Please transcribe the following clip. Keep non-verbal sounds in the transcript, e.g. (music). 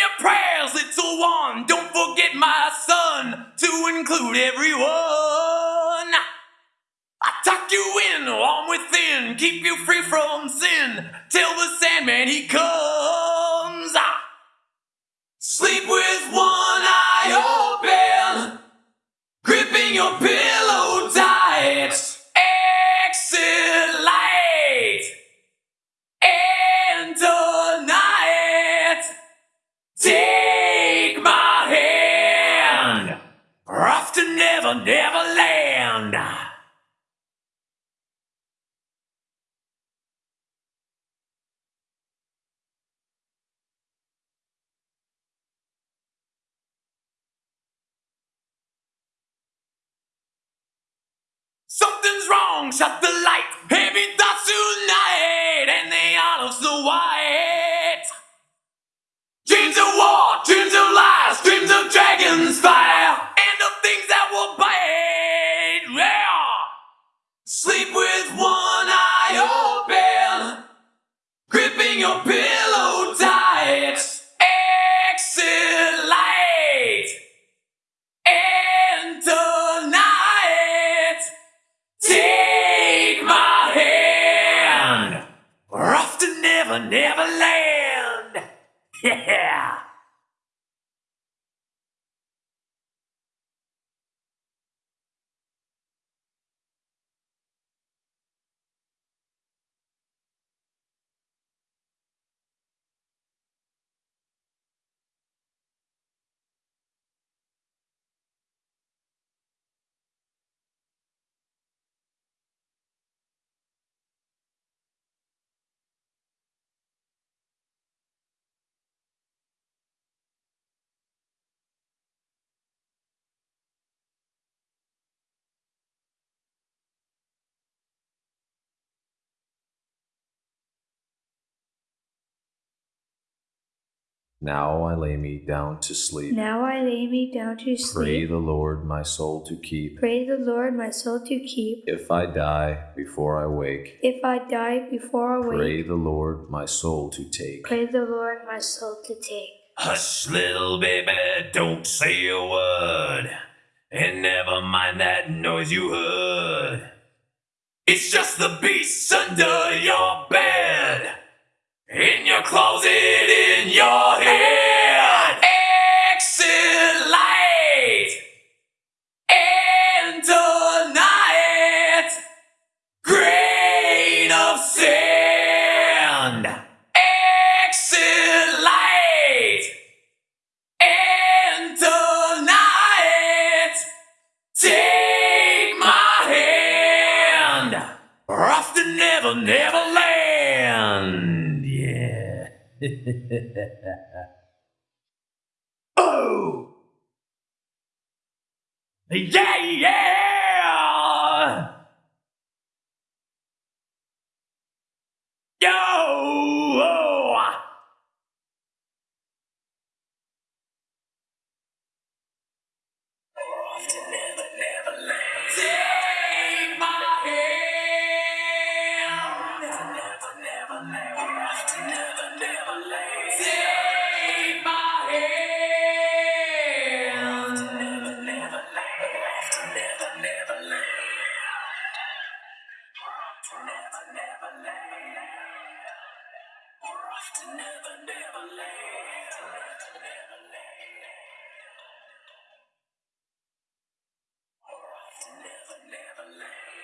your prayers, little one. Don't forget my son to include everyone. I tuck you in, warm within, keep you free from sin till the Sandman he comes. Never, Never Land. Something's wrong, shut the light. Heavy Never, Land. (laughs) Yeah. Now I lay me down to sleep. Now I lay me down to sleep. Pray the Lord my soul to keep. Pray the Lord my soul to keep. If I die before I wake, If I die before I wake. pray the Lord my soul to take. pray the Lord my soul to take. Hush, little baby, don't say a word. And never mind that noise you heard. It's just the beast under your bed. In your closet, in your head. (laughs) oh. Yeah, yeah. Never, never land. To never, never land. Never, never off to never, never land.